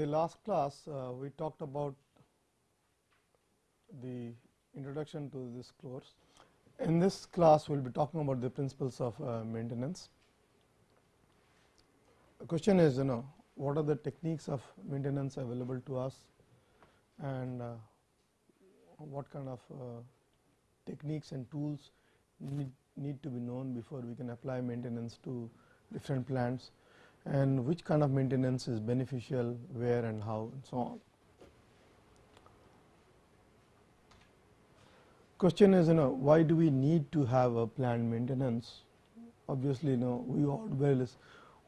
The last class, uh, we talked about the introduction to this course. In this class, we will be talking about the principles of uh, maintenance. The question is, you know, what are the techniques of maintenance available to us and uh, what kind of uh, techniques and tools need, need to be known before we can apply maintenance to different plants and which kind of maintenance is beneficial, where and how and so on. Question is you know why do we need to have a planned maintenance? Obviously, you know we always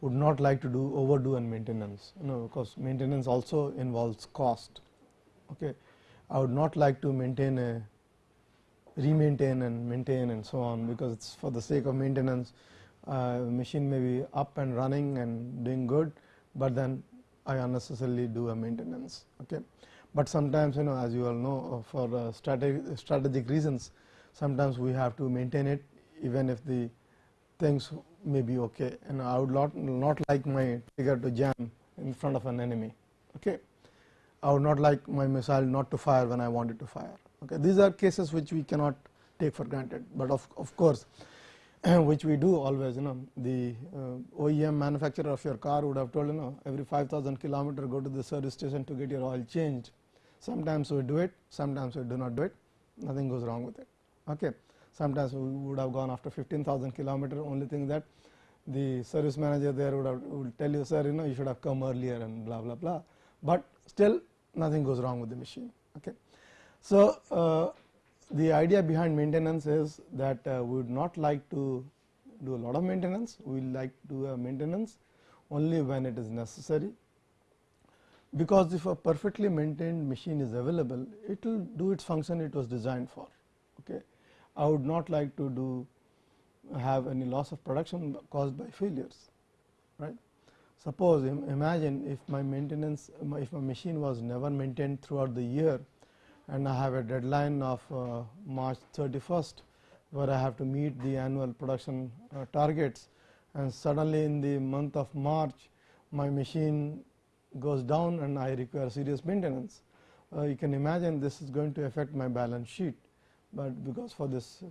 would not like to do overdo and maintenance you know because maintenance also involves cost. Okay. I would not like to maintain a remaintain and maintain and so on because it is for the sake of maintenance uh, machine may be up and running and doing good, but then I unnecessarily do a maintenance. Okay. But sometimes you know as you all know uh, for uh, strategic, strategic reasons sometimes we have to maintain it even if the things may be okay and I would not, not like my trigger to jam in front of an enemy. Okay. I would not like my missile not to fire when I want it to fire. Okay. These are cases which we cannot take for granted, but of, of course, which we do always you know the uh, OEM manufacturer of your car would have told you know every 5000 kilometer go to the service station to get your oil changed. Sometimes we do it, sometimes we do not do it, nothing goes wrong with it. Okay. Sometimes we would have gone after 15,000 kilometer, only thing that the service manager there would have would tell you sir you know you should have come earlier and blah blah blah, but still nothing goes wrong with the machine. Okay. So, uh, the idea behind maintenance is that uh, we would not like to do a lot of maintenance, we like to do a maintenance only when it is necessary, because if a perfectly maintained machine is available, it will do its function it was designed for. Okay. I would not like to do have any loss of production caused by failures, right. Suppose imagine if my maintenance, if my machine was never maintained throughout the year and I have a deadline of uh, March 31st, where I have to meet the annual production uh, targets and suddenly in the month of March my machine goes down and I require serious maintenance. Uh, you can imagine this is going to affect my balance sheet, but because for this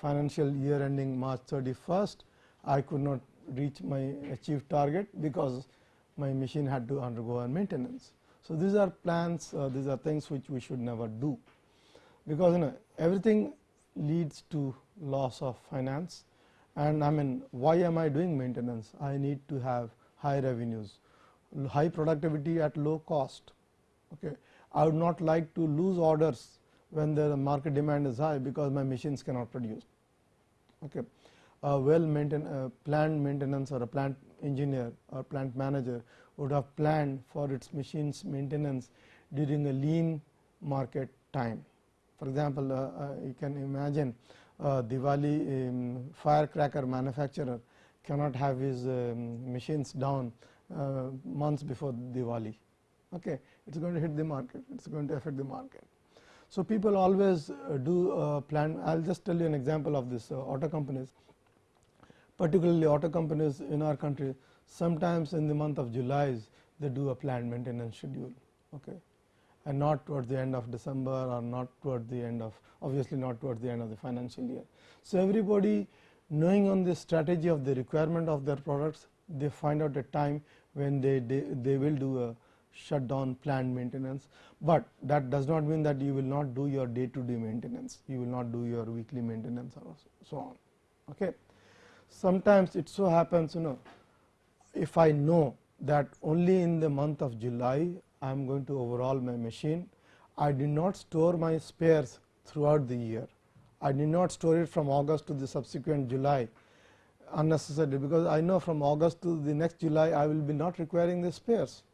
financial year ending March 31st, I could not reach my achieved target because my machine had to undergo a maintenance. So, these are plans uh, these are things which we should never do. Because you know everything leads to loss of finance. And I mean why am I doing maintenance? I need to have high revenues high productivity at low cost. Okay? I would not like to lose orders when the market demand is high because my machines cannot produce. Okay? A well maintained uh, planned maintenance or a plant engineer or plant manager would have planned for its machines maintenance during a lean market time. For example, uh, uh, you can imagine uh, Diwali um, firecracker manufacturer cannot have his um, machines down uh, months before Diwali. Okay, it is going to hit the market, it is going to affect the market. So, people always uh, do uh, plan. I will just tell you an example of this auto companies particularly auto companies in our country sometimes in the month of July they do a planned maintenance schedule okay and not towards the end of December or not towards the end of obviously not towards the end of the financial year. So, everybody knowing on the strategy of the requirement of their products they find out a time when they, they, they will do a shutdown planned maintenance, but that does not mean that you will not do your day to day maintenance, you will not do your weekly maintenance or so on. Okay sometimes it so happens you know if I know that only in the month of July I am going to overhaul my machine, I did not store my spares throughout the year. I did not store it from August to the subsequent July unnecessarily, because I know from August to the next July I will be not requiring the spares,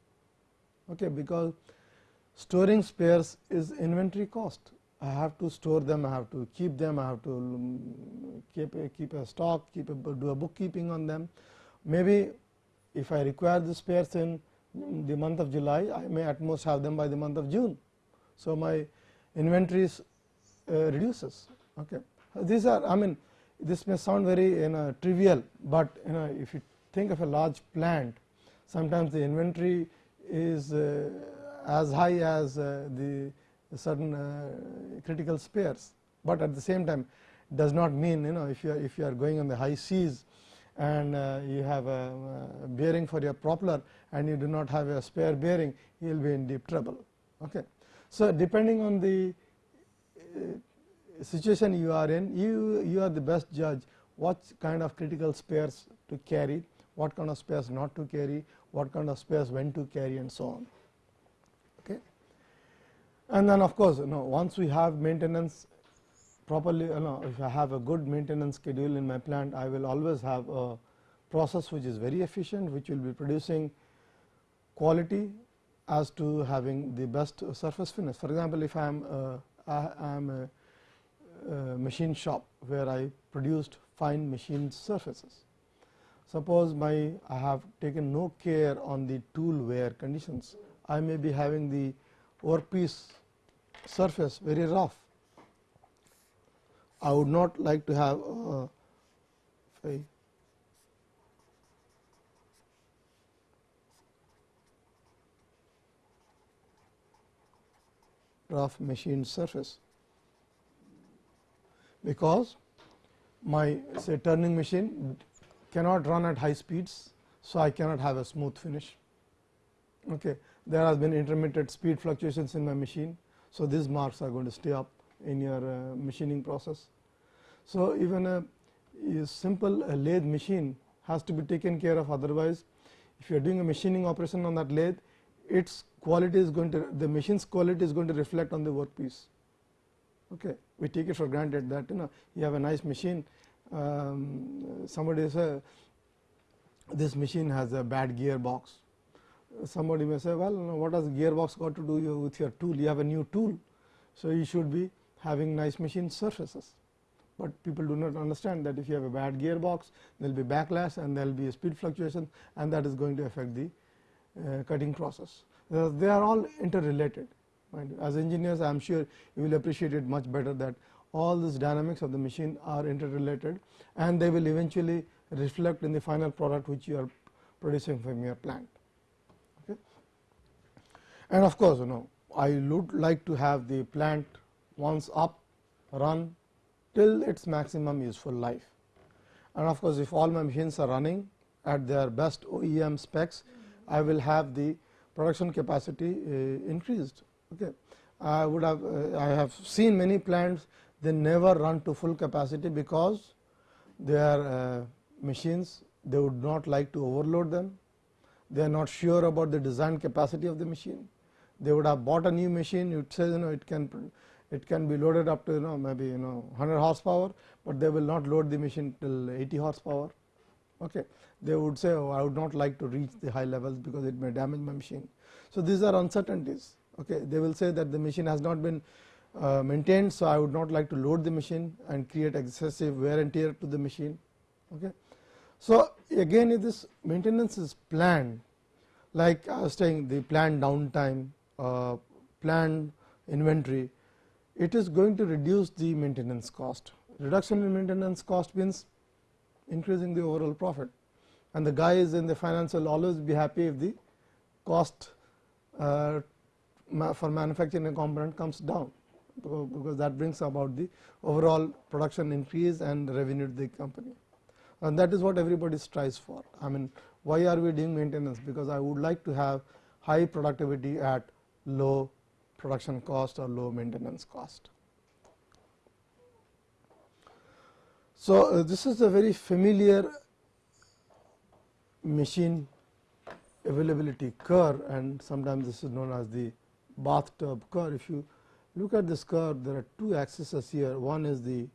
okay, because storing spares is inventory cost. I have to store them, I have to keep them, I have to um, keep a, keep a stock, keep a, do a bookkeeping on them. Maybe if I require the spares in the month of July, I may at most have them by the month of June. So, my inventories uh, reduces. Okay. These are I mean this may sound very you know trivial, but you know if you think of a large plant sometimes the inventory is uh, as high as uh, the certain uh, critical spares, but at the same time does not mean you know if you are if you are going on the high seas and uh, you have a, a, bearing for your propeller and you do not have a spare bearing you will be in deep trouble. Okay. So, depending on the uh, situation you are in you you are the best judge what kind of critical spares to carry, what kind of spares not to carry, what kind of spares when to carry and so on. Okay. And then of course, you know once we have maintenance properly you know if I have a good maintenance schedule in my plant I will always have a process which is very efficient which will be producing quality as to having the best surface finish. For example, if uh, I am a, I am a, a machine shop where I produced fine machine surfaces. Suppose my I have taken no care on the tool wear conditions, I may be having the workpiece surface very rough. I would not like to have uh, a rough machined surface, because my say turning machine cannot run at high speeds. So, I cannot have a smooth finish. Okay. There has been intermittent speed fluctuations in my machine. So, these marks are going to stay up in your uh, machining process. So, even a, a simple a lathe machine has to be taken care of otherwise if you are doing a machining operation on that lathe its quality is going to the machine's quality is going to reflect on the workpiece. Okay. We take it for granted that you know you have a nice machine um, somebody say this machine has a bad gearbox. Somebody may say well what has gearbox got to do with your tool you have a new tool. So, you should be having nice machine surfaces, but people do not understand that if you have a bad gearbox there will be backlash and there will be a speed fluctuation and that is going to affect the uh, cutting process. They are all interrelated as engineers I am sure you will appreciate it much better that all these dynamics of the machine are interrelated and they will eventually reflect in the final product which you are producing from your plant. Okay. And of course, you know I would like to have the plant once up run till its maximum useful life. And of course, if all my machines are running at their best OEM specs, I will have the production capacity uh, increased. Okay. I would have uh, I have seen many plants they never run to full capacity because their uh, machines they would not like to overload them. They are not sure about the design capacity of the machine. They would have bought a new machine it says you know it can it can be loaded up to you know maybe you know 100 horsepower, but they will not load the machine till 80 horsepower. Okay. They would say oh, I would not like to reach the high levels because it may damage my machine. So, these are uncertainties. Okay. They will say that the machine has not been uh, maintained. So, I would not like to load the machine and create excessive wear and tear to the machine. Okay. So, again if this maintenance is planned like I was saying the planned downtime, uh, planned inventory, it is going to reduce the maintenance cost. Reduction in maintenance cost means increasing the overall profit and the guys in the finance will always be happy if the cost uh, for manufacturing a component comes down because that brings about the overall production increase and revenue to the company. And that is what everybody strives for. I mean, why are we doing maintenance? Because I would like to have high productivity at low production cost or low maintenance cost. So, uh, this is a very familiar machine availability curve and sometimes this is known as the bathtub curve. If you look at this curve there are two axes here one is the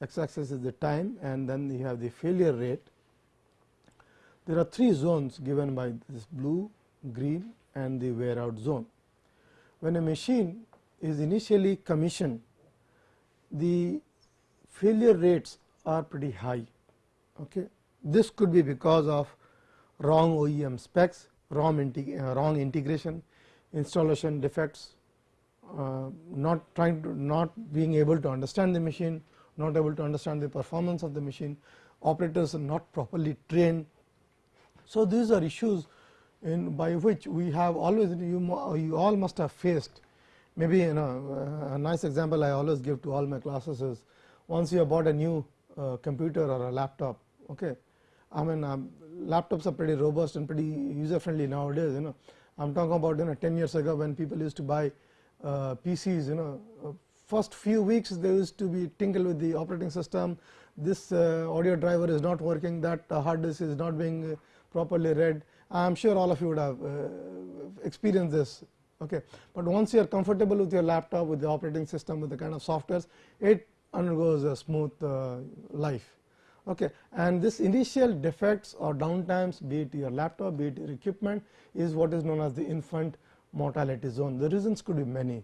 x axis is the time and then you have the failure rate. There are three zones given by this blue, green and the wear out zone. When a machine is initially commissioned the failure rates are pretty high. Okay. This could be because of wrong OEM specs, wrong, integ uh, wrong integration, installation defects, uh, not trying to not being able to understand the machine, not able to understand the performance of the machine, operators are not properly trained. So, these are issues in by which we have always you, you all must have faced maybe you know a nice example I always give to all my classes is once you have bought a new uh, computer or a laptop okay? I mean um, laptops are pretty robust and pretty user friendly nowadays you know? I am talking about you know 10 years ago when people used to buy uh, PCs you know? Uh, first few weeks there used to be tinkle with the operating system. This uh, audio driver is not working that hard disk is not being uh, properly read I am sure all of you would have experienced this. Okay. But once you are comfortable with your laptop with the operating system with the kind of softwares it undergoes a smooth life. Okay. And this initial defects or downtimes be it your laptop be it your equipment is what is known as the infant mortality zone. The reasons could be many.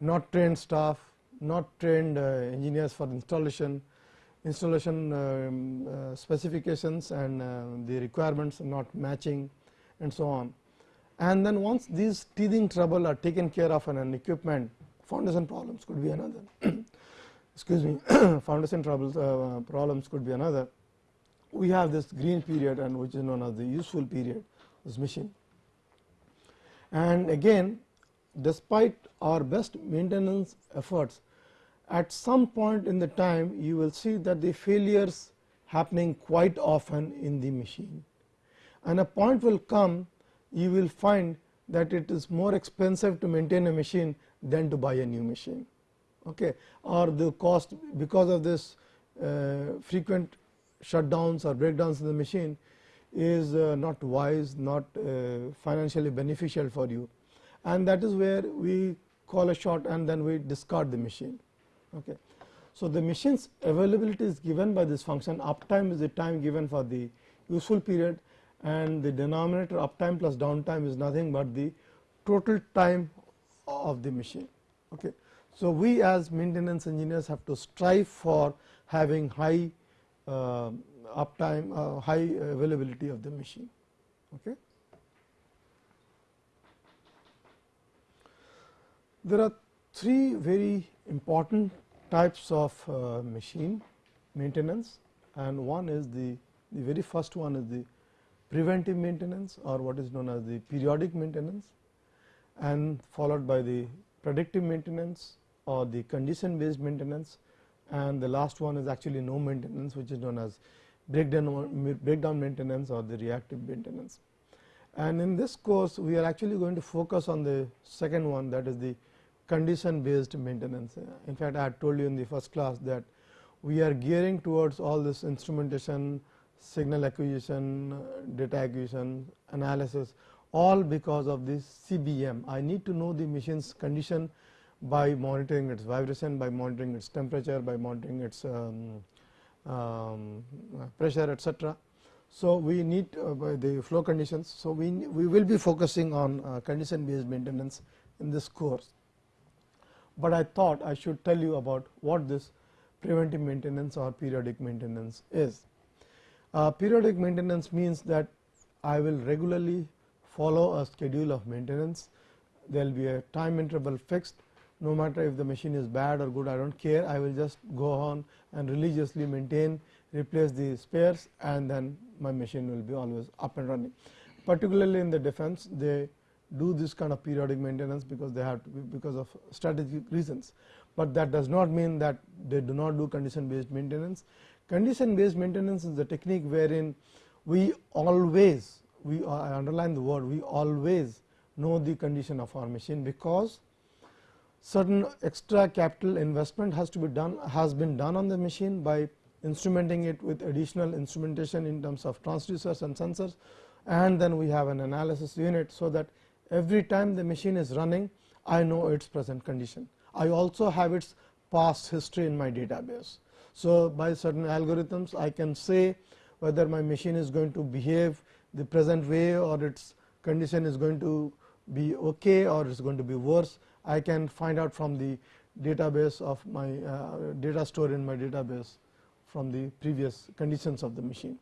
Not trained staff not trained uh, engineers for installation installation um, uh, specifications and uh, the requirements not matching and so on. And then once these teething trouble are taken care of in an equipment foundation problems could be another. Excuse me foundation troubles uh, problems could be another. We have this green period and which is known as the useful period this machine. And again despite our best maintenance efforts at some point in the time you will see that the failures happening quite often in the machine. And a point will come you will find that it is more expensive to maintain a machine than to buy a new machine. Okay, or the cost because of this uh, frequent shutdowns or breakdowns in the machine is uh, not wise, not uh, financially beneficial for you. And that is where we call a shot and then we discard the machine. Okay. So, the machine's availability is given by this function uptime is the time given for the useful period and the denominator uptime plus downtime is nothing but the total time of the machine. Okay. So, we as maintenance engineers have to strive for having high uh, uptime, uh, high availability of the machine. Okay. There are three very important types of uh, machine maintenance and one is the, the very first one is the preventive maintenance or what is known as the periodic maintenance and followed by the predictive maintenance or the condition based maintenance and the last one is actually no maintenance which is known as breakdown, breakdown maintenance or the reactive maintenance. And in this course we are actually going to focus on the second one that is the condition based maintenance. In fact, I had told you in the first class that we are gearing towards all this instrumentation, signal acquisition, data acquisition, analysis all because of this CBM. I need to know the machine's condition by monitoring its vibration, by monitoring its temperature, by monitoring its um, um, pressure etc. So, we need uh, the flow conditions. So, we, we will be focusing on uh, condition based maintenance in this course, but I thought I should tell you about what this preventive maintenance or periodic maintenance is. Uh, periodic maintenance means that I will regularly follow a schedule of maintenance, there will be a time interval fixed no matter if the machine is bad or good I do not care I will just go on and religiously maintain replace the spares and then my machine will be always up and running. Particularly in the defense they do this kind of periodic maintenance because they have to be because of strategic reasons, but that does not mean that they do not do condition based maintenance. Condition based maintenance is the technique wherein we always we uh, I underline the word we always know the condition of our machine because certain extra capital investment has to be done has been done on the machine by instrumenting it with additional instrumentation in terms of transducers and sensors and then we have an analysis unit. So, that every time the machine is running I know its present condition. I also have its past history in my database. So, by certain algorithms I can say whether my machine is going to behave the present way or its condition is going to be okay or it is going to be worse I can find out from the database of my uh, data stored in my database from the previous conditions of the machine.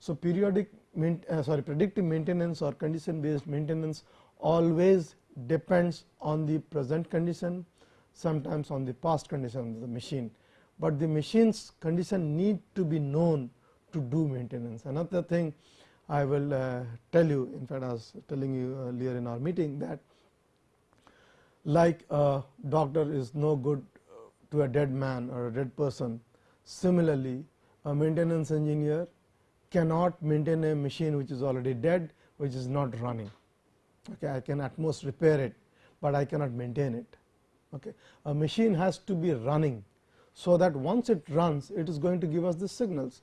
So, periodic uh, sorry predictive maintenance or condition based maintenance always depends on the present condition sometimes on the past condition of the machine, but the machine's condition need to be known to do maintenance. Another thing I will uh, tell you in fact I was telling you earlier in our meeting that like a doctor is no good to a dead man or a dead person. Similarly a maintenance engineer cannot maintain a machine which is already dead which is not running okay I can at most repair it but I cannot maintain it. Okay a machine has to be running so that once it runs it is going to give us the signals.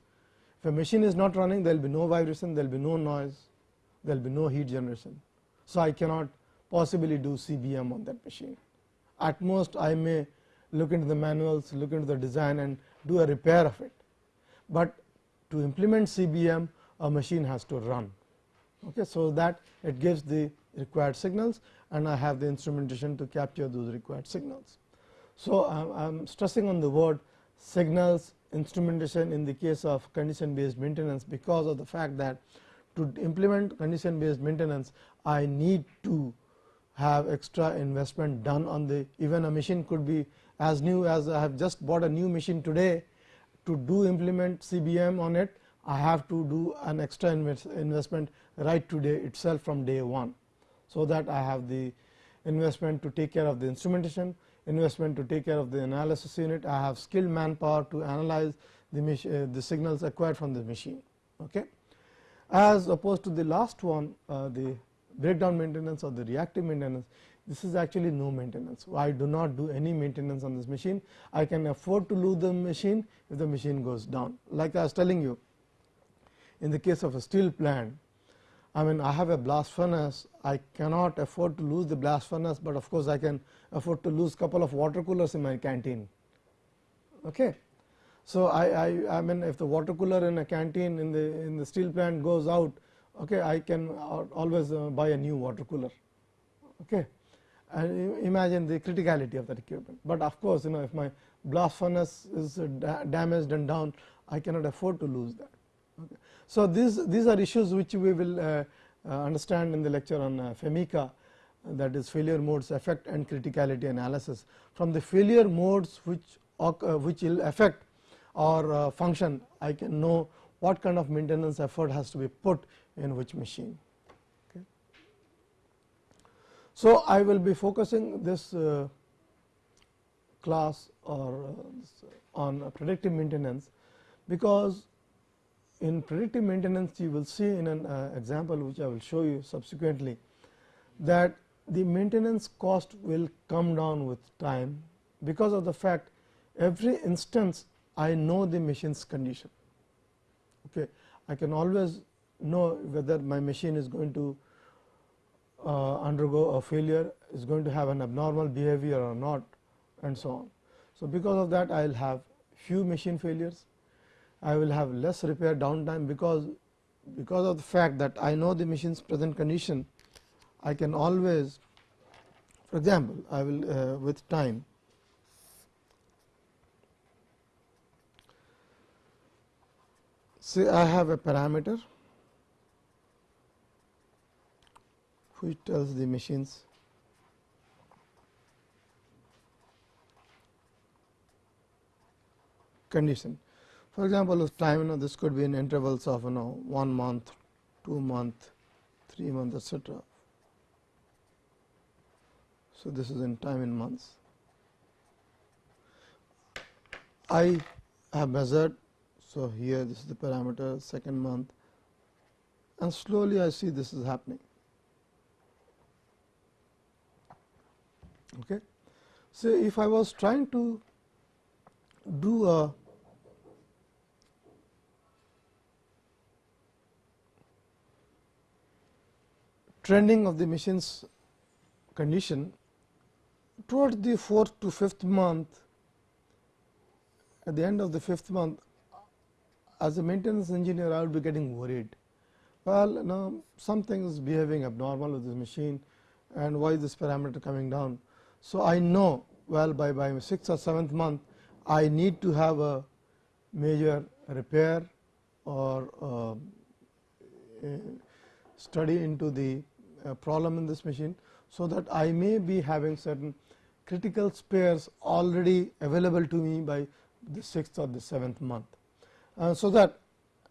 If a machine is not running there will be no vibration there will be no noise there will be no heat generation. So I cannot possibly do CBM on that machine. At most I may look into the manuals look into the design and do a repair of it. But to implement CBM a machine has to run. Okay so that it gives the required signals and I have the instrumentation to capture those required signals. So, I am stressing on the word signals instrumentation in the case of condition based maintenance because of the fact that to implement condition based maintenance I need to have extra investment done on the even a machine could be as new as I have just bought a new machine today to do implement CBM on it I have to do an extra investment right today itself from day 1. So, that I have the investment to take care of the instrumentation, investment to take care of the analysis unit, I have skilled manpower to analyze the, uh, the signals acquired from the machine. Okay. As opposed to the last one uh, the breakdown maintenance or the reactive maintenance this is actually no maintenance. I do not do any maintenance on this machine. I can afford to lose the machine if the machine goes down. Like I was telling you in the case of a steel plant, I mean I have a blast furnace, I cannot afford to lose the blast furnace, but of course I can afford to lose couple of water coolers in my canteen. Okay. So, I, I, I mean if the water cooler in a canteen in the in the steel plant goes out, okay, I can always uh, buy a new water cooler. Okay and imagine the criticality of that equipment. But of course, you know if my blast furnace is damaged and down I cannot afford to lose that. Okay. So, these, these are issues which we will uh, uh, understand in the lecture on uh, FMECA that is failure modes effect and criticality analysis. From the failure modes which, uh, which will affect or uh, function I can know what kind of maintenance effort has to be put in which machine. So, I will be focusing this uh, class or on predictive maintenance, because in predictive maintenance you will see in an uh, example which I will show you subsequently that the maintenance cost will come down with time because of the fact every instance I know the machine's condition. Okay. I can always know whether my machine is going to uh, undergo a failure is going to have an abnormal behavior or not and so on. So, because of that I will have few machine failures, I will have less repair downtime because because of the fact that I know the machine's present condition I can always for example, I will uh, with time say I have a parameter which tells the machines condition. For example, time you know this could be in intervals of you know 1 month, 2 month, 3 months etc. So, this is in time in months. I have measured. So, here this is the parameter second month and slowly I see this is happening. Okay. So, if I was trying to do a trending of the machine's condition towards the fourth to fifth month at the end of the fifth month as a maintenance engineer I would be getting worried. Well, now something is behaving abnormal with this machine and why is this parameter coming down. So, I know well by, by 6th or 7th month I need to have a major repair or uh, study into the problem in this machine. So, that I may be having certain critical spares already available to me by the 6th or the 7th month. Uh, so, that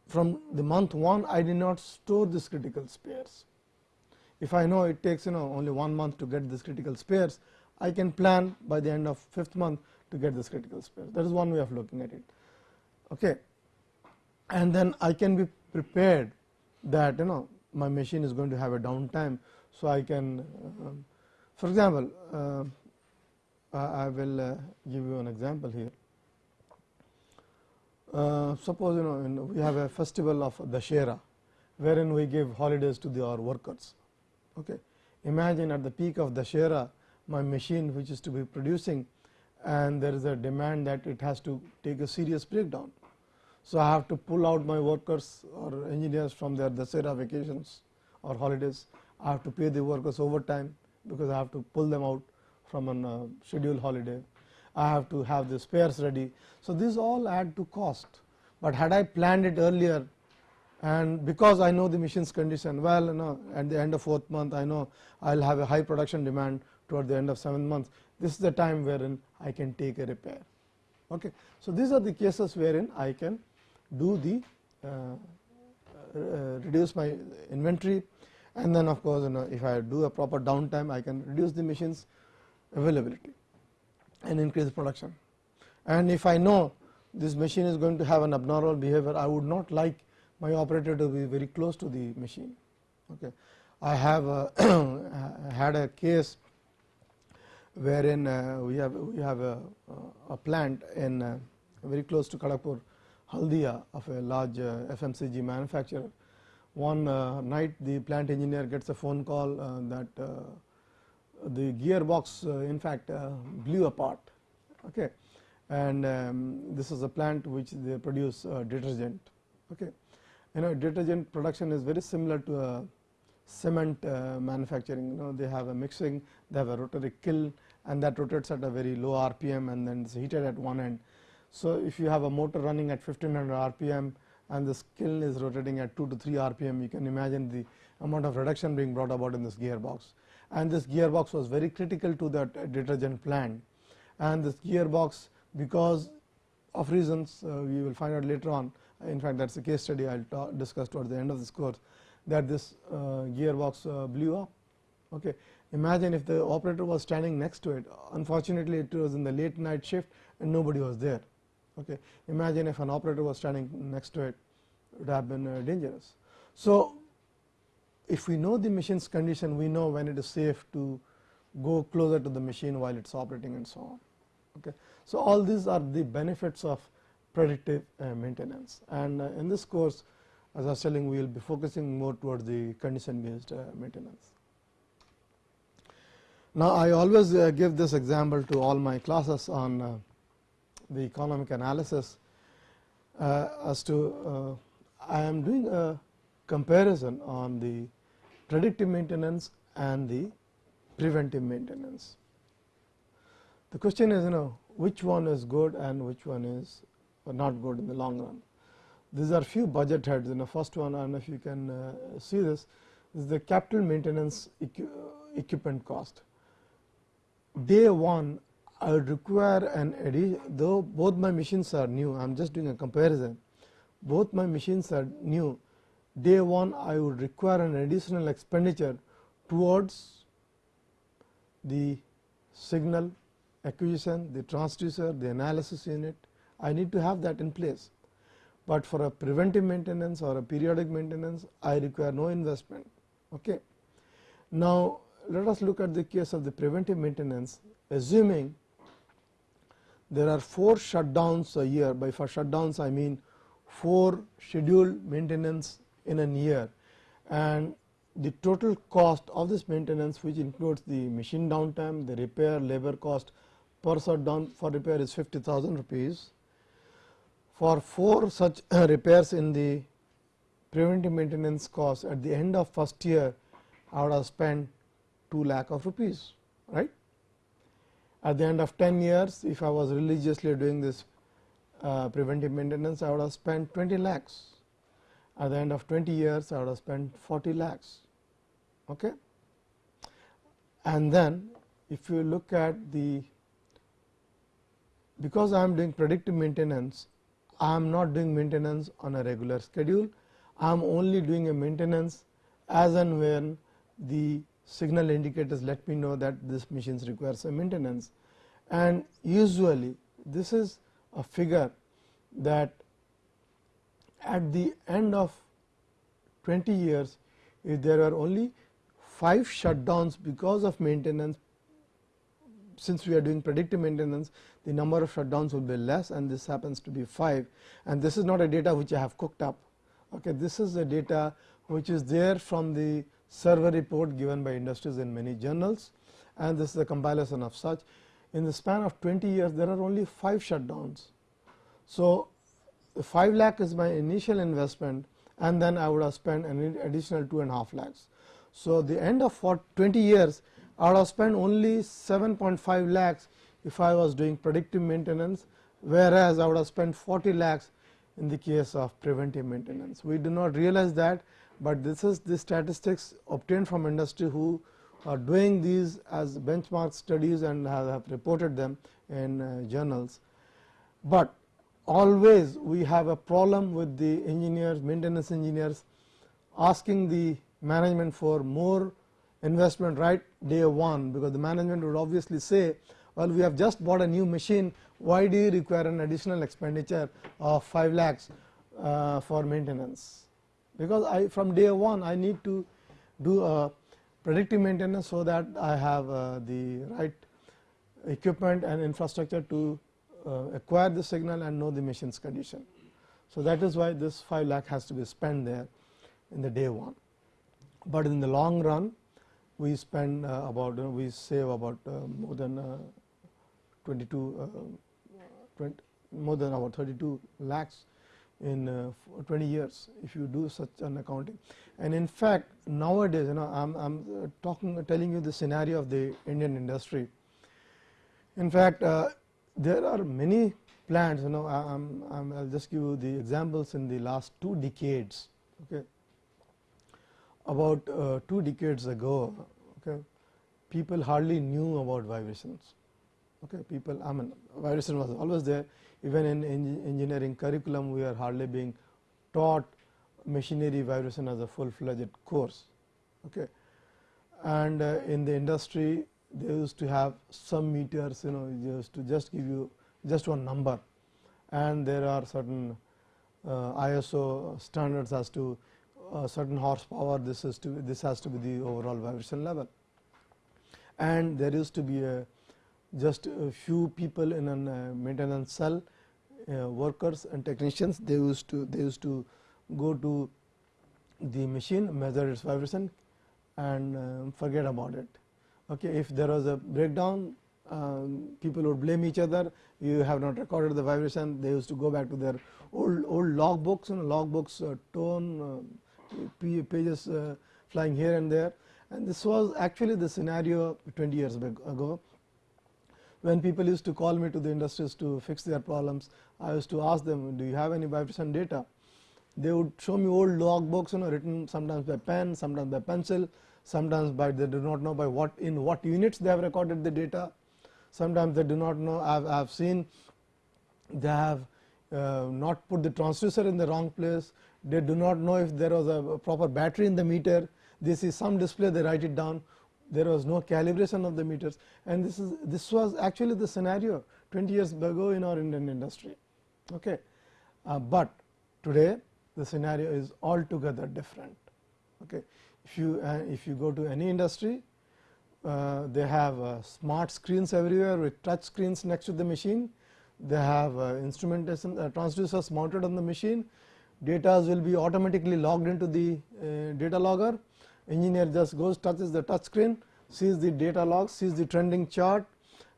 from the month 1 I did not store this critical spares. If I know it takes you know only one month to get this critical spares, I can plan by the end of fifth month to get this critical spares. That is one way of looking at it. Okay. And then I can be prepared that you know my machine is going to have a downtime. So, I can uh, for example, uh, I will uh, give you an example here. Uh, suppose you know we have a festival of Dashera, wherein we give holidays to the, our workers. Okay. Imagine at the peak of Dashera, my machine which is to be producing and there is a demand that it has to take a serious breakdown. So, I have to pull out my workers or engineers from their Dashera vacations or holidays. I have to pay the workers overtime because I have to pull them out from a uh, scheduled holiday. I have to have the spares ready. So, these all add to cost, but had I planned it earlier and because I know the machine's condition well you know at the end of fourth month I know I will have a high production demand toward the end of seventh month this is the time wherein I can take a repair. Okay. So, these are the cases wherein I can do the uh, uh, reduce my inventory and then of course, you know if I do a proper downtime I can reduce the machine's availability and increase production. And if I know this machine is going to have an abnormal behavior I would not like my operator to be very close to the machine. Okay. I have had a case wherein uh, we have we have a, a plant in very close to Kharagpur Haldia of a large uh, FMCG manufacturer. One uh, night the plant engineer gets a phone call uh, that the gearbox in fact blew apart okay. and um, this is a plant which they produce detergent. Okay you know detergent production is very similar to a cement manufacturing you know they have a mixing they have a rotary kiln and that rotates at a very low rpm and then it's heated at one end so if you have a motor running at 1500 rpm and the kiln is rotating at 2 to 3 rpm you can imagine the amount of reduction being brought about in this gearbox and this gearbox was very critical to that detergent plant and this gearbox because of reasons uh, we will find out later on in fact that is a case study I will discuss towards the end of this course that this uh, gearbox uh, blew up. Okay. Imagine if the operator was standing next to it unfortunately it was in the late night shift and nobody was there. Okay. Imagine if an operator was standing next to it it would have been uh, dangerous. So, if we know the machine's condition we know when it is safe to go closer to the machine while it is operating and so on. Okay. So, all these are the benefits of predictive uh, maintenance and uh, in this course as I was telling we will be focusing more towards the condition based maintenance. Now, I always give this example to all my classes on the economic analysis as to I am doing a comparison on the predictive maintenance and the preventive maintenance. The question is you know which one is good and which one is not good in the long run. These are few budget heads in the first one I do not know if you can uh, see this, this is the capital maintenance equi equipment cost. Day 1 I would require an addition though both my machines are new I am just doing a comparison both my machines are new day 1 I would require an additional expenditure towards the signal acquisition, the transducer, the analysis unit, I need to have that in place, but for a preventive maintenance or a periodic maintenance I require no investment. Okay. Now, let us look at the case of the preventive maintenance assuming there are 4 shutdowns a year. By for shutdowns I mean 4 scheduled maintenance in a year. And the total cost of this maintenance which includes the machine downtime, the repair, labor cost per shutdown for repair is 50,000 rupees. For 4 such repairs in the preventive maintenance cost at the end of first year I would have spent 2 lakh of rupees right. At the end of 10 years if I was religiously doing this uh, preventive maintenance I would have spent 20 lakhs. At the end of 20 years I would have spent 40 lakhs. Okay. And then if you look at the because I am doing predictive maintenance I am not doing maintenance on a regular schedule. I am only doing a maintenance as and when the signal indicators let me know that this machines requires some maintenance. And usually this is a figure that at the end of 20 years, if there are only 5 shutdowns because of maintenance, since we are doing predictive maintenance, the number of shutdowns will be less and this happens to be 5 and this is not a data which I have cooked up. Okay, this is the data which is there from the survey report given by industries in many journals and this is a compilation of such. In the span of 20 years, there are only 5 shutdowns. So, 5 lakh is my initial investment and then I would have spent an additional 2 and half lakhs. So, the end of for 20 years I would have spent only 7.5 lakhs if I was doing predictive maintenance, whereas I would have spent 40 lakhs in the case of preventive maintenance. We do not realize that, but this is the statistics obtained from industry who are doing these as benchmark studies and have, have reported them in uh, journals. But always we have a problem with the engineers, maintenance engineers asking the management for more investment right day 1, because the management would obviously say, well we have just bought a new machine, why do you require an additional expenditure of 5 lakhs uh, for maintenance? Because I from day 1 I need to do a predictive maintenance, so that I have uh, the right equipment and infrastructure to uh, acquire the signal and know the machine's condition. So, that is why this 5 lakh has to be spent there in the day 1, but in the long run we spend uh, about we save about uh, more than uh, 22 uh, 20, more than about 32 lakhs in uh, 20 years if you do such an accounting. And in fact, nowadays you know I am uh, talking telling you the scenario of the Indian industry. In fact, uh, there are many plants you know I am I will just give you the examples in the last two decades. Okay. About uh, two decades ago okay, people hardly knew about vibrations. Okay. People I mean vibration was always there even in engineering curriculum we are hardly being taught machinery vibration as a full fledged course. Okay. And uh, in the industry they used to have some meters you know just to just give you just one number and there are certain uh, ISO standards as to uh, certain horsepower this is to this has to be the overall vibration level and there used to be a just a few people in a uh, maintenance cell uh, workers and technicians they used to they used to go to the machine measure its vibration and uh, forget about it Okay, if there was a breakdown, um, people would blame each other. You have not recorded the vibration. They used to go back to their old old log books and log books uh, tone uh, pages uh, flying here and there. And this was actually the scenario 20 years ago when people used to call me to the industries to fix their problems. I used to ask them, do you have any vibration data? They would show me old log books, you know, written sometimes by pen, sometimes by pencil sometimes by they do not know by what in what units they have recorded the data. Sometimes they do not know I have, I have seen they have uh, not put the transducer in the wrong place, they do not know if there was a proper battery in the meter, they see some display they write it down, there was no calibration of the meters and this is this was actually the scenario 20 years ago in our Indian industry. Okay. Uh, but today the scenario is altogether different. Okay if you uh, if you go to any industry uh, they have uh, smart screens everywhere with touch screens next to the machine they have uh, instrumentation uh, transducers mounted on the machine data will be automatically logged into the data logger engineer just goes touches the touch screen sees the data log sees the trending chart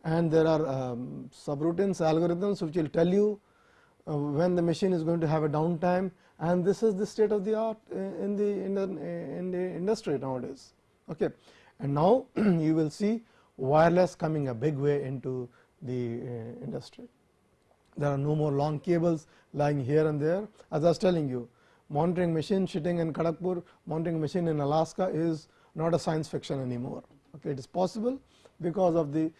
and there are um, subroutines algorithms which will tell you when the machine is going to have a downtime and this is the state of the art in the in the, in the industry nowadays. Okay. And now you will see wireless coming a big way into the uh, industry. There are no more long cables lying here and there as I was telling you monitoring machine sitting in Kharagpur, monitoring machine in Alaska is not a science fiction anymore. Okay. It is possible because of the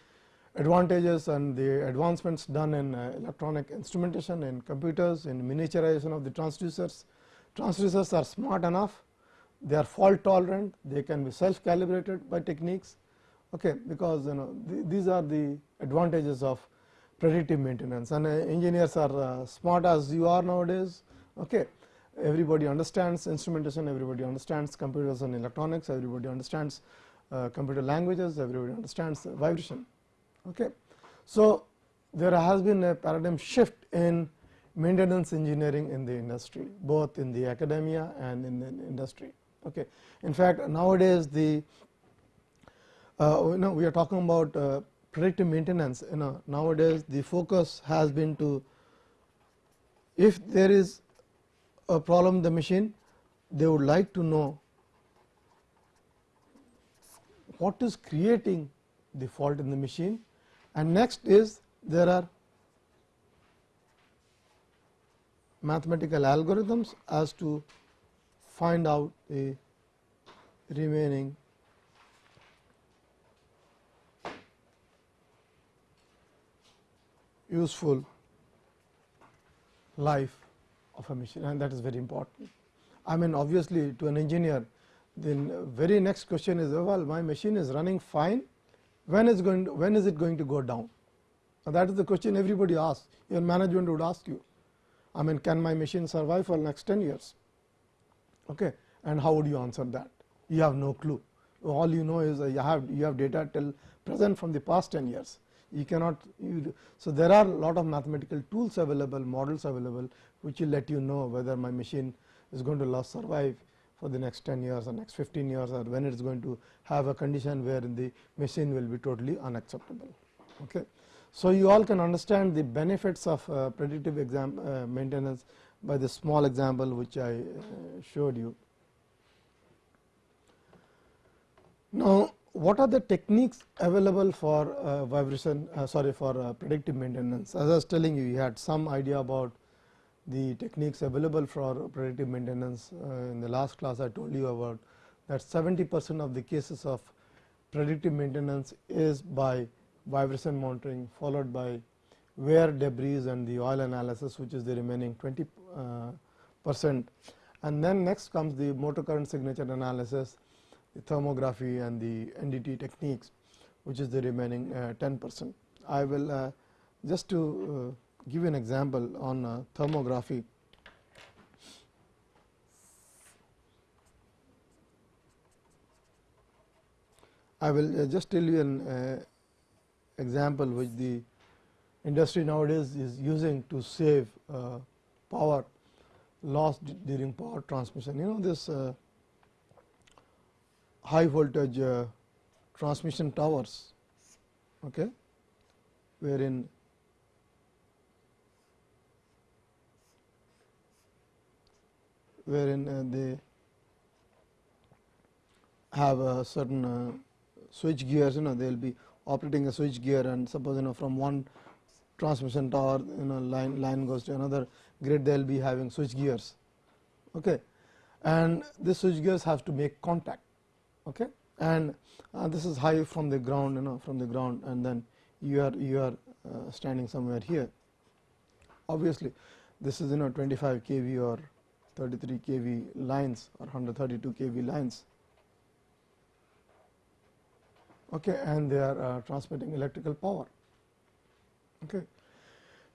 advantages and the advancements done in uh, electronic instrumentation in computers in miniaturization of the transducers. Transducers are smart enough, they are fault tolerant, they can be self calibrated by techniques okay, because you know th these are the advantages of predictive maintenance and uh, engineers are uh, smart as you are nowadays. Okay. Everybody understands instrumentation, everybody understands computers and electronics, everybody understands uh, computer languages, everybody understands vibration. Okay. So, there has been a paradigm shift in maintenance engineering in the industry, both in the academia and in the industry. Okay. In fact, nowadays the uh, you know we are talking about uh, predictive maintenance you know nowadays the focus has been to if there is a problem the machine they would like to know what is creating the fault in the machine. And next is there are mathematical algorithms as to find out the remaining useful life of a machine and that is very important. I mean obviously to an engineer the very next question is well my machine is running fine. When is going to, when is it going to go down? Now that is the question everybody asks. Your management would ask you. I mean can my machine survive for next 10 years? Okay and how would you answer that? You have no clue. All you know is you have you have data till present from the past 10 years you cannot you so there are a lot of mathematical tools available models available which will let you know whether my machine is going to last survive for the next 10 years or next 15 years or when it is going to have a condition where the machine will be totally unacceptable. Okay. So, you all can understand the benefits of uh, predictive exam, uh, maintenance by the small example which I uh, showed you. Now, what are the techniques available for uh, vibration uh, sorry for uh, predictive maintenance? As I was telling you you had some idea about the techniques available for predictive maintenance uh, in the last class I told you about that 70 percent of the cases of predictive maintenance is by vibration monitoring followed by wear debris and the oil analysis which is the remaining 20 uh, percent. And then next comes the motor current signature analysis thermography and the NDT techniques which is the remaining uh, 10 percent. I will uh, just to uh, give an example on thermography. I will just tell you an example which the industry nowadays is using to save power lost during power transmission. You know this high voltage uh, transmission towers okay wherein wherein uh, they have a certain uh, switch gears you know they will be operating a switch gear and suppose you know from one transmission tower you know line line goes to another grid they will be having switch gears okay. And this switch gears have to make contact okay? And uh, this is high from the ground you know from the ground and then you are you are uh, standing somewhere here. Obviously this is you know 25 kV or 33 kV lines or 132 kV lines. Okay? And they are uh, transmitting electrical power. Okay?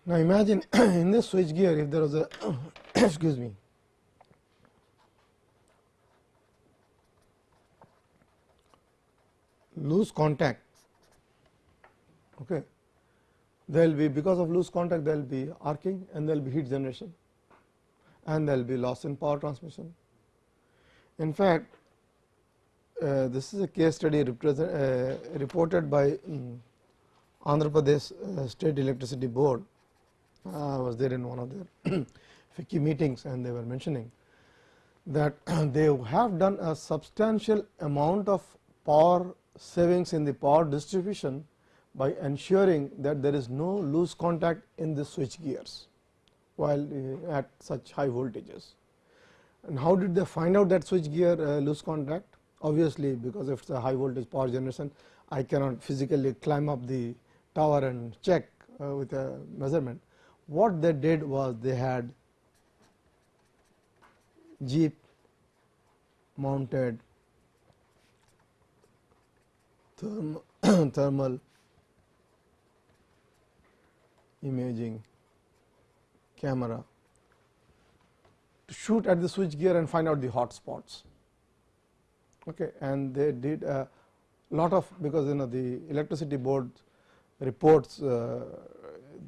Now imagine in this switch gear if there was a excuse me loose contact okay there will be because of loose contact there will be arcing and there will be heat generation and there will be loss in power transmission. In fact, uh, this is a case study uh, reported by um, Andhra Pradesh uh, State Electricity Board. I was there in one of their FICCI meetings and they were mentioning that they have done a substantial amount of power savings in the power distribution by ensuring that there is no loose contact in the switch gears while uh, at such high voltages. And how did they find out that switch gear uh, loose contact? Obviously, because if it is a high voltage power generation, I cannot physically climb up the tower and check uh, with a measurement. What they did was they had jeep mounted therm thermal imaging camera to shoot at the switch gear and find out the hot spots. Okay, and they did a lot of because you know the electricity board reports uh,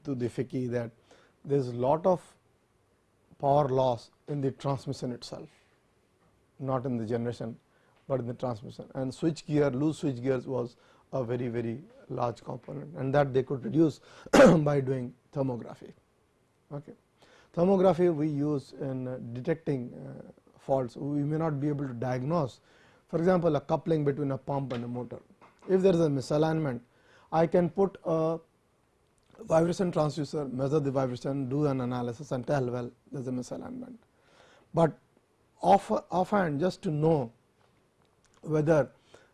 to the FICCI that there is a lot of power loss in the transmission itself, not in the generation, but in the transmission and switch gear loose switch gears was a very very large component and that they could reduce by doing thermography. Okay. Thermography we use in uh, detecting uh, faults, we may not be able to diagnose for example, a coupling between a pump and a motor. If there is a misalignment, I can put a vibration transducer, measure the vibration, do an analysis and tell well there is a misalignment. But off, just to know whether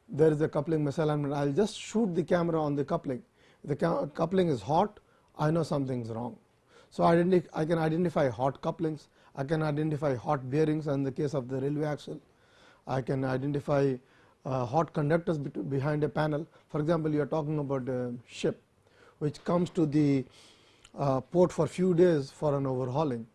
there is a coupling misalignment, I will just shoot the camera on the coupling. The coupling is hot, I know something is wrong. So, I can identify hot couplings, I can identify hot bearings in the case of the railway axle. I can identify uh, hot conductors behind a panel. For example, you are talking about a ship which comes to the uh, port for few days for an overhauling.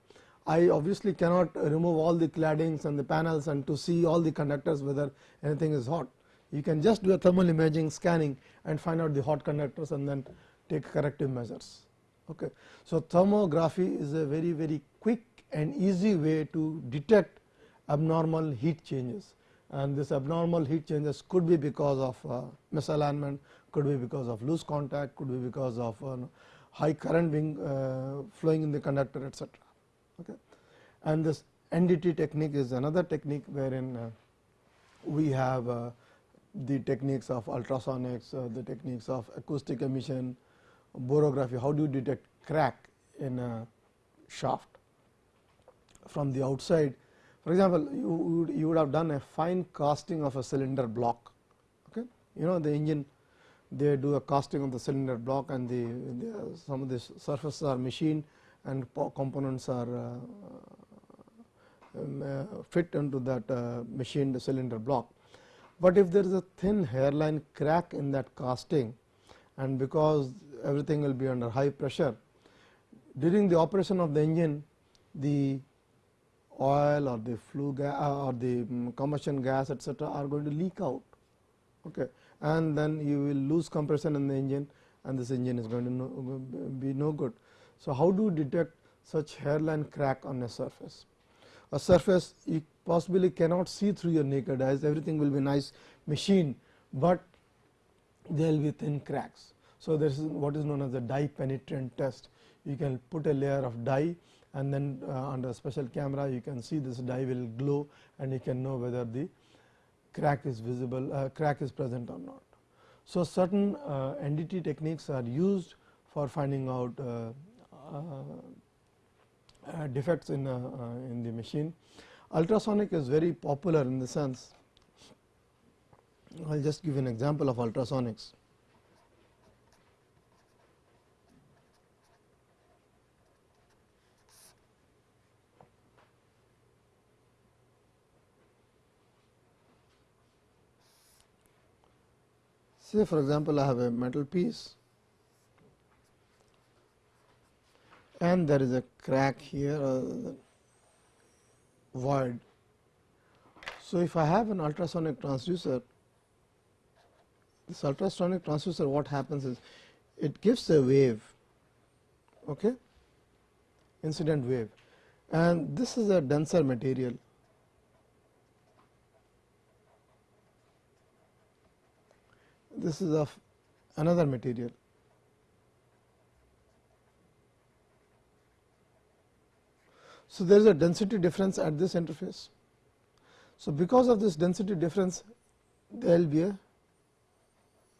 I obviously cannot remove all the claddings and the panels and to see all the conductors whether anything is hot. You can just do a thermal imaging scanning and find out the hot conductors and then take corrective measures. Okay. So, thermography is a very very quick and easy way to detect abnormal heat changes and this abnormal heat changes could be because of uh, misalignment, could be because of loose contact, could be because of uh, high current being uh, flowing in the conductor etc. Okay. And this NDT technique is another technique wherein uh, we have uh, the techniques of ultrasonics, uh, the techniques of acoustic emission, borography, how do you detect crack in a shaft from the outside for example, you would, you would have done a fine casting of a cylinder block. Okay. You know the engine they do a casting of the cylinder block and the, the some of the surfaces are machined and components are uh, um, uh, fit into that uh, machined cylinder block. But if there is a thin hairline crack in that casting and because everything will be under high pressure during the operation of the engine the oil or the flue gas or the um, combustion gas etc., are going to leak out okay. and then you will lose compression in the engine and this engine is going to no, be no good. So, how do you detect such hairline crack on a surface? A surface you possibly cannot see through your naked eyes everything will be nice machine, but there will be thin cracks. So, this is what is known as the dye penetrant test. You can put a layer of dye and then uh, under a special camera you can see this dye will glow and you can know whether the crack is visible uh, crack is present or not. So, certain uh, NDT techniques are used for finding out uh, Uh, uh, defects in, uh, in the machine. Ultrasonic is very popular in the sense I will just give an example of ultrasonics. Say for example, I have a metal piece and there is a crack here uh, or void. So, if I have an ultrasonic transducer, this ultrasonic transducer what happens is it gives a wave, okay, incident wave and this is a denser material this is of another material. So, there is a density difference at this interface. So, because of this density difference there will be a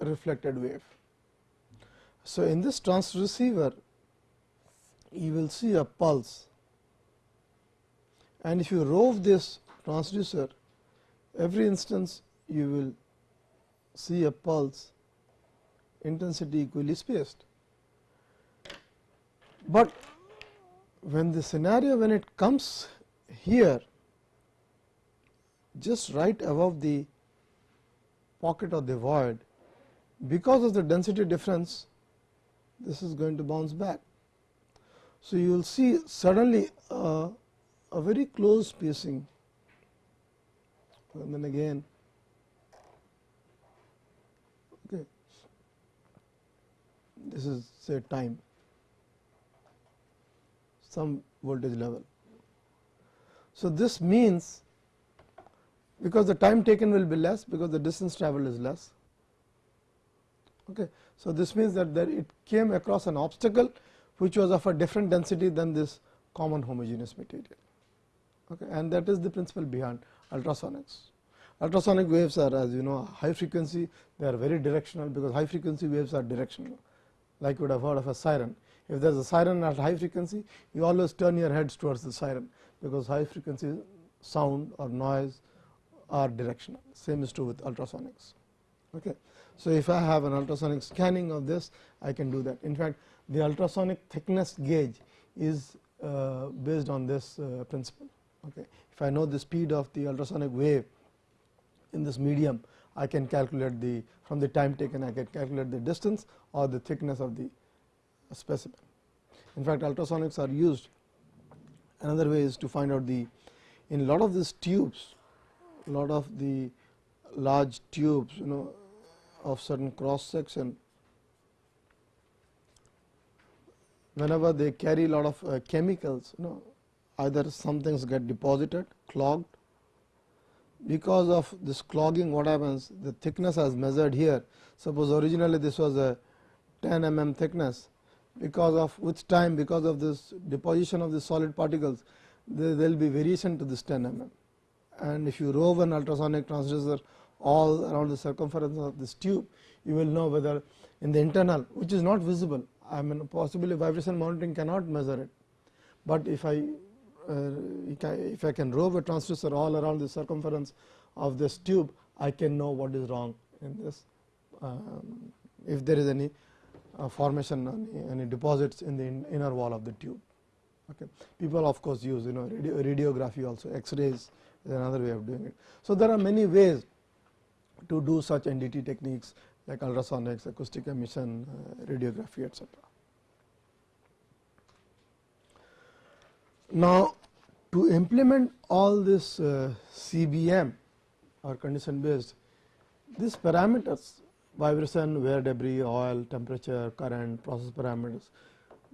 reflected wave. So, in this transceiver you will see a pulse and if you rove this transducer every instance you will see a pulse intensity equally spaced. But when the scenario when it comes here just right above the pocket of the void because of the density difference this is going to bounce back. So, you will see suddenly uh, a very close spacing and then again okay. This is say time some voltage level. So, this means because the time taken will be less because the distance traveled is less. Okay. So, this means that there it came across an obstacle which was of a different density than this common homogeneous material okay. and that is the principle behind ultrasonics. Ultrasonic waves are as you know high frequency they are very directional because high frequency waves are directional like you would have heard of a siren. If there is a siren at high frequency you always turn your heads towards the siren because high frequency sound or noise are directional same is true with ultrasonics. Okay. So, if I have an ultrasonic scanning of this I can do that in fact the ultrasonic thickness gauge is uh, based on this uh, principle. Okay. If I know the speed of the ultrasonic wave in this medium I can calculate the from the time taken I can calculate the distance or the thickness of the specimen. In fact, ultrasonics are used. Another way is to find out the in lot of these tubes lot of the large tubes you know of certain cross section whenever they carry a lot of uh, chemicals you know either some things get deposited clogged. Because of this clogging what happens? The thickness as measured here. Suppose originally this was a 10 mm thickness because of which time because of this deposition of the solid particles there will be variation to this 10 mm. And if you rove an ultrasonic transducer all around the circumference of this tube you will know whether in the internal which is not visible I mean possibly vibration monitoring cannot measure it, but if I uh, if I can rove a transducer all around the circumference of this tube I can know what is wrong in this um, if there is any formation any, deposits in the in inner wall of the tube. Okay. People of course use you know radio, radiography also x-rays is another way of doing it. So, there are many ways to do such NDT techniques like ultrasonics, acoustic emission, uh, radiography etc. Now, to implement all this uh, CBM or condition based, these parameters vibration, wear debris, oil, temperature, current, process parameters,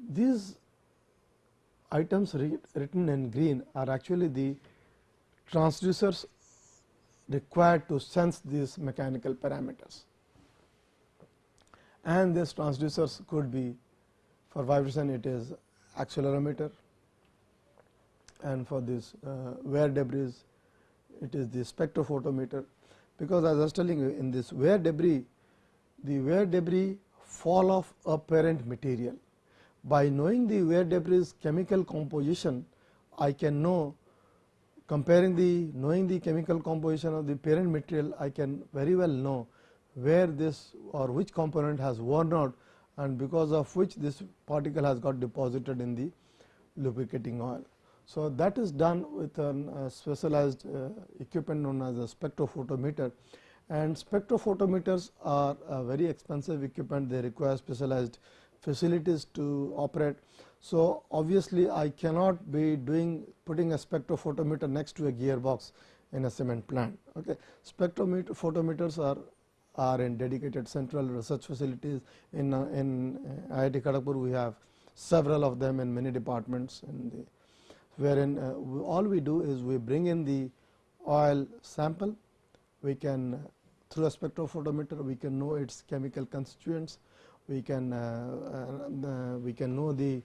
these items written in green are actually the transducers required to sense these mechanical parameters. And these transducers could be for vibration it is accelerometer. And for this uh, wear debris it is the spectrophotometer. Because as I was telling you in this wear debris the wear debris fall off a parent material. By knowing the wear debris chemical composition I can know comparing the knowing the chemical composition of the parent material I can very well know where this or which component has worn out and because of which this particle has got deposited in the lubricating oil. So, that is done with a uh, specialized uh, equipment known as a spectrophotometer and spectrophotometers are a very expensive equipment they require specialized facilities to operate. So, obviously, I cannot be doing putting a spectrophotometer next to a gearbox in a cement plant. Okay. Spectrophotometers are are in dedicated central research facilities. In, uh, in IIT Kharagpur, we have several of them in many departments in the wherein uh, we, all we do is we bring in the oil sample, we can through a spectrophotometer we can know its chemical constituents, we can uh, uh, we can know the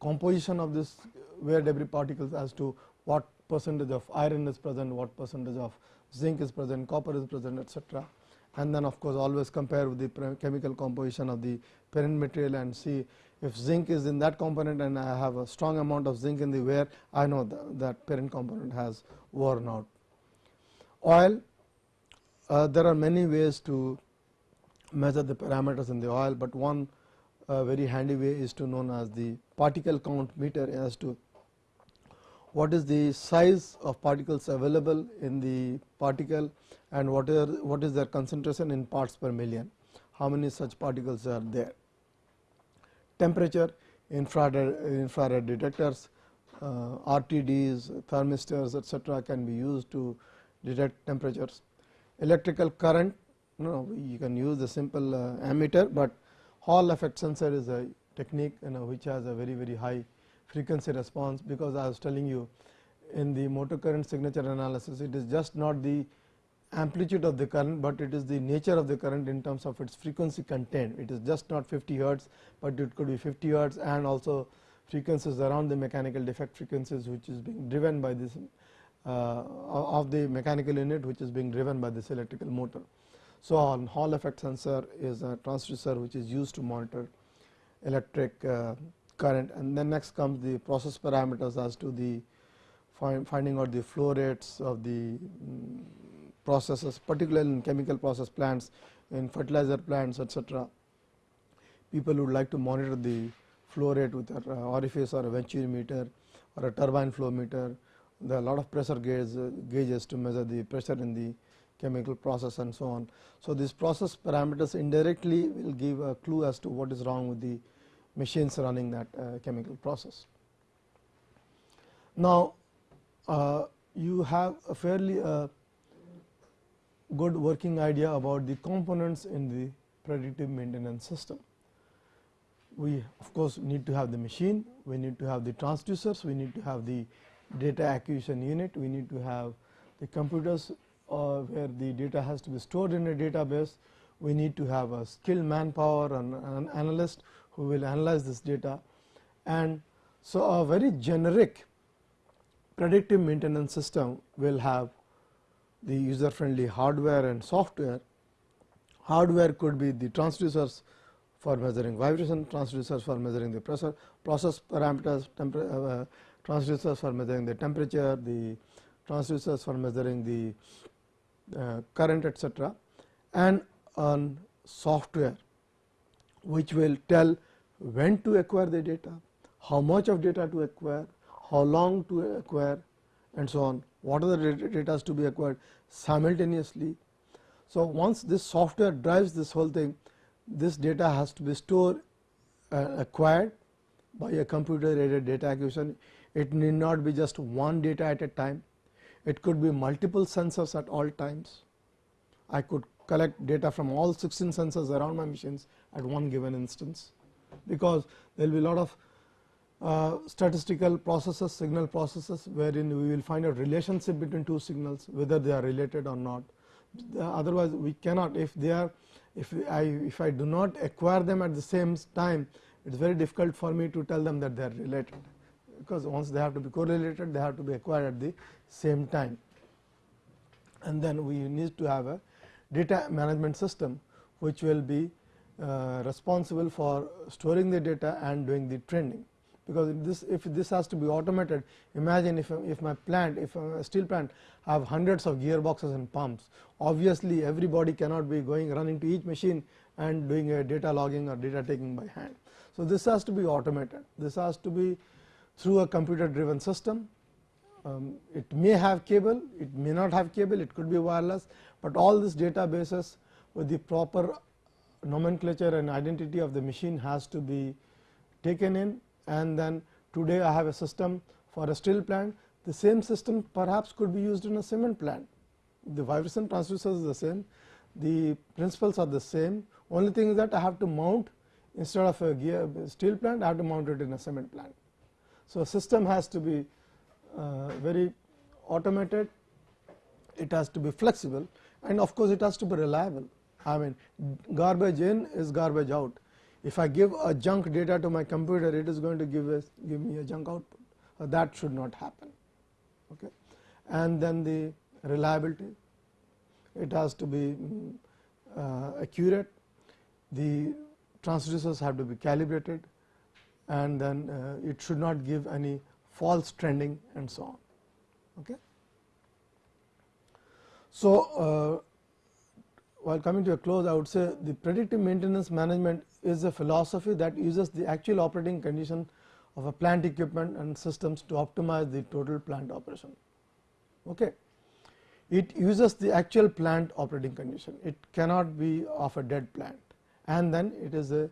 composition of this wear debris particles as to what percentage of iron is present, what percentage of zinc is present, copper is present etc and then of course, always compare with the chemical composition of the parent material and see if zinc is in that component and I have a strong amount of zinc in the wear I know that, that parent component has worn out. Oil uh, there are many ways to measure the parameters in the oil, but one uh, very handy way is to known as the particle count meter as to what is the size of particles available in the particle and what are what is their concentration in parts per million, how many such particles are there. Temperature, infrared, infrared detectors, uh, RTDs, thermistors etc., can be used to detect temperatures. Electrical current, no, you can use the simple uh, ammeter, but Hall effect sensor is a technique you know, which has a very very high frequency response, because I was telling you in the motor current signature analysis it is just not the amplitude of the current, but it is the nature of the current in terms of its frequency content. It is just not 50 hertz, but it could be 50 hertz and also frequencies around the mechanical defect frequencies which is being driven by this of the mechanical unit which is being driven by this electrical motor. So, on Hall effect sensor is a transducer which is used to monitor electric uh, current and then next comes the process parameters as to the find, finding out the flow rates of the um, processes particularly in chemical process plants in fertilizer plants etc. People would like to monitor the flow rate with an orifice or a venturimeter or a turbine flow meter. There are a lot of pressure gauge, gauges to measure the pressure in the chemical process and so on. So, these process parameters indirectly will give a clue as to what is wrong with the machines running that uh, chemical process. Now, uh, you have a fairly uh, good working idea about the components in the predictive maintenance system. We of course, need to have the machine, we need to have the transducers, we need to have the data acquisition unit, we need to have the computers uh, where the data has to be stored in a database. We need to have a skilled manpower and an analyst who will analyze this data. And so, a very generic predictive maintenance system will have the user friendly hardware and software. Hardware could be the transducers for measuring vibration, transducers for measuring the pressure, process parameters, uh, transducers for measuring the temperature, the transducers for measuring the uh, current etc. and on software which will tell when to acquire the data, how much of data to acquire, how long to acquire and so on, what are the data to be acquired simultaneously. So, once this software drives this whole thing, this data has to be stored uh, acquired by a computer aided data acquisition. It need not be just one data at a time, it could be multiple sensors at all times. I could collect data from all 16 sensors around my machines at one given instance, because there will be a lot of uh, statistical processes, signal processes, wherein we will find a relationship between two signals, whether they are related or not. Otherwise, we cannot if they are if I if I do not acquire them at the same time, it is very difficult for me to tell them that they are related because once they have to be correlated they have to be acquired at the same time. And then we need to have a data management system which will be uh, responsible for storing the data and doing the trending because if this if this has to be automated imagine if if my plant if a steel plant have hundreds of gearboxes and pumps obviously everybody cannot be going running to each machine and doing a data logging or data taking by hand. So this has to be automated. This has to be through a computer driven system. Um, it may have cable, it may not have cable, it could be wireless, but all these databases with the proper nomenclature and identity of the machine has to be taken in and then today I have a system for a steel plant, the same system perhaps could be used in a cement plant. The vibration transducer is the same, the principles are the same, only thing is that I have to mount instead of a gear steel plant I have to mount it in a cement plant. So, system has to be uh, very automated, it has to be flexible and of course, it has to be reliable. I mean garbage in is garbage out. If I give a junk data to my computer, it is going to give give me a junk output. That should not happen. Okay. And then the reliability, it has to be uh, accurate. The transducers have to be calibrated and then uh, it should not give any false trending and so on. Okay. So, uh, while coming to a close, I would say the predictive maintenance management is a philosophy that uses the actual operating condition of a plant equipment and systems to optimize the total plant operation. Okay. It uses the actual plant operating condition, it cannot be of a dead plant and then it is a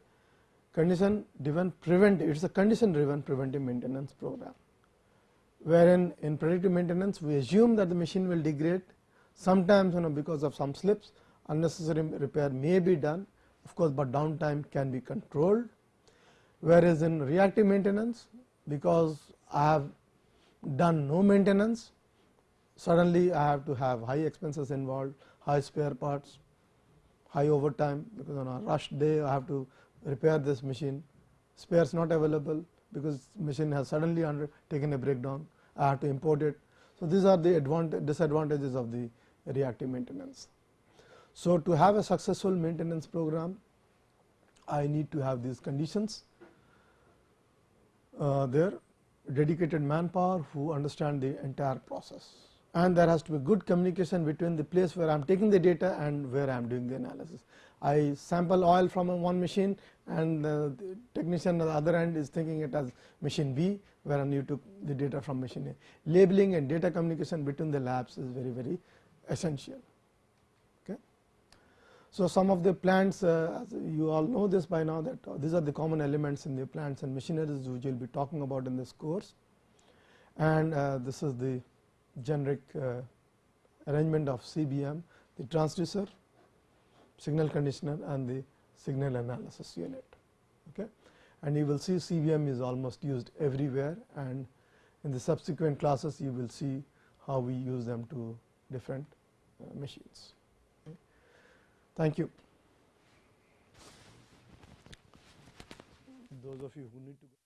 condition driven preventive, it is a condition driven preventive maintenance program, wherein in predictive maintenance we assume that the machine will degrade. Sometimes you know because of some slips unnecessary repair may be done. Of course, but downtime can be controlled. Whereas in reactive maintenance because I have done no maintenance suddenly I have to have high expenses involved high spare parts high overtime because on a rush day I have to repair this machine spares not available because machine has suddenly under taken a breakdown I have to import it. So, these are the disadvantages of the reactive maintenance. So, to have a successful maintenance program I need to have these conditions uh, there dedicated manpower who understand the entire process and there has to be good communication between the place where I am taking the data and where I am doing the analysis. I sample oil from one machine and the technician on the other end is thinking it as machine B where you took the data from machine A. Labeling and data communication between the labs is very very essential. Okay. So, some of the plants uh, you all know this by now that uh, these are the common elements in the plants and machineries which we will be talking about in this course and uh, this is the generic uh, arrangement of CBM, the transducer, signal conditioner and the signal analysis unit. Okay. And you will see CBM is almost used everywhere and in the subsequent classes you will see how we use them to different uh, machines. Thank you. Those of you who need to